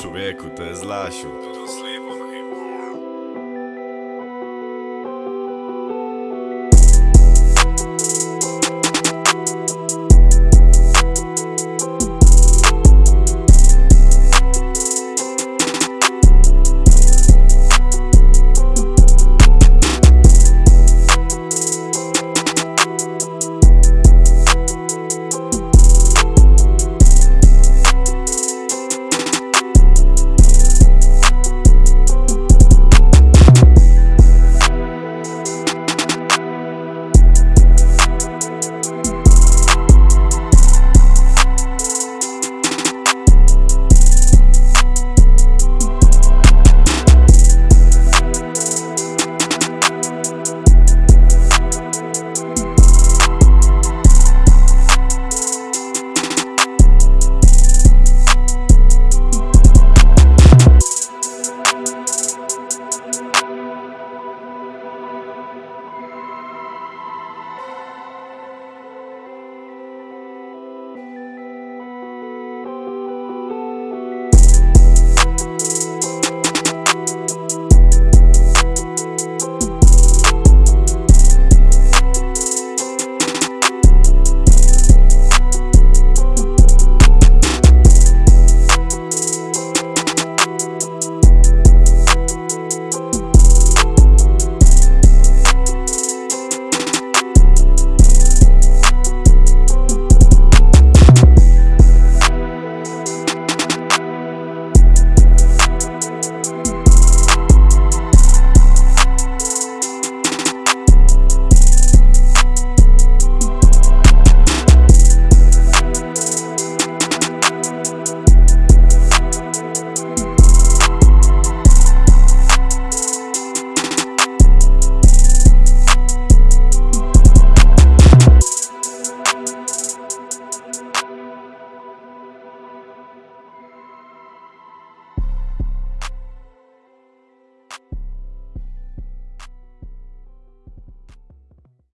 Człowieku, to jest Lasiu.